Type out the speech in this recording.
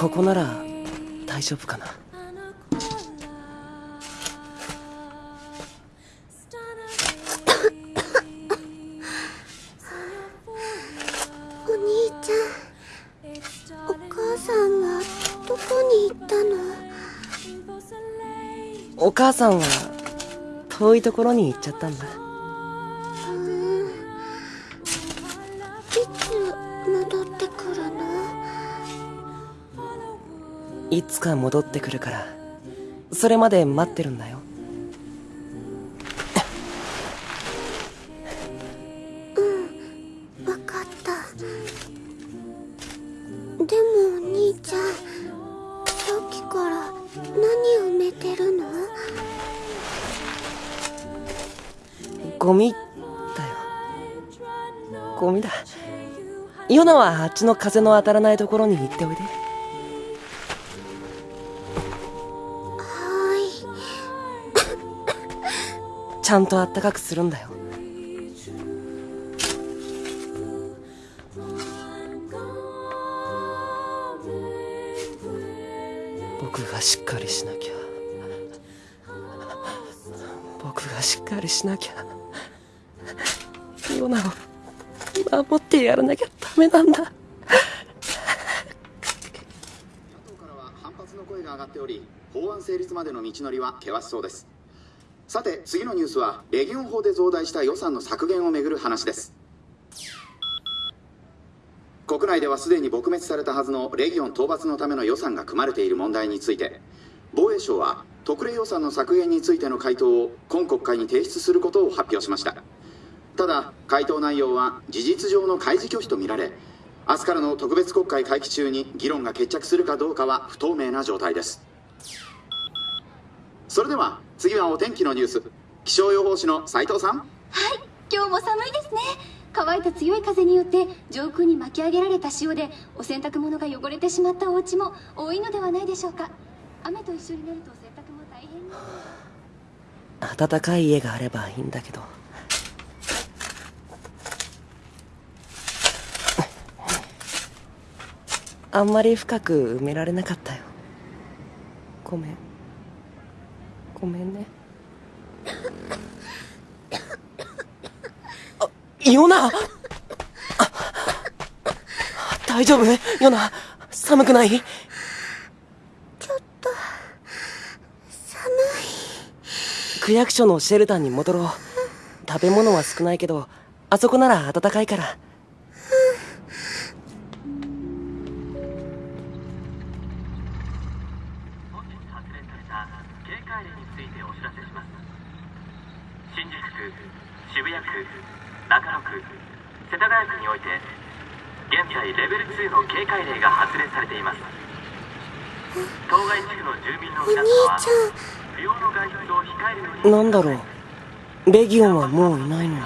ここなら大丈夫かな。お兄ちゃんお母さんはどこに行ったの？お母さんは遠いところに行っちゃったんだ。うーんいつ戻ってくるの？いつか戻ってくるから。それまで待ってるんだよ。わかった。でもお兄ちゃんさっきから何埋めてるの？ゴミだよ。ゴミだ。ヨナはあっちの風の当たらないところに行っておいでちゃんとあったかくするんだよ。僕がしっかりしなきゃ。僕がしっかりしなきゃ。ヨナを守ってやらなきゃダメなんだ。野党からは反発の声が上がっており法案成立までの道のりは険しそうです。さて次のニュースはレギオン法で増大した予算の削減をめぐる話です。国内ではすでに撲滅されたはずのレギオン討伐のための予算が組まれている問題について防衛省は特例予算の削減についての回答を今国会に提出することを発表しました。ただ回答内容は事実上の開示拒否とみられ明日からの特別国会会期中に議論が決着するかどうかは不透明な状態です。それでは次はお天気のニュース。気象予報士の斉藤さん。はい今日も寒いですね。乾いた強い風によって上空に巻き上げられた潮でお洗濯物が汚れてしまったお家も多いのではないでしょうか。雨と一緒になると洗濯も大変。に暖かい家があればいいんだけど。あんまり深く埋められなかったよ。ごめんごめんね。あヨナ。あ大丈夫？ヨナ寒くない？ちょっと寒区役所のシェルターに戻ろう。食べ物は少ないけどあそこなら暖かいから新宿区渋谷区中野区世田谷区において現在レベル2の警戒令が発令されています。当該地区の住民の皆様は兄ちゃん不要の外出を控えるようになんだろう。レギオンはもういないの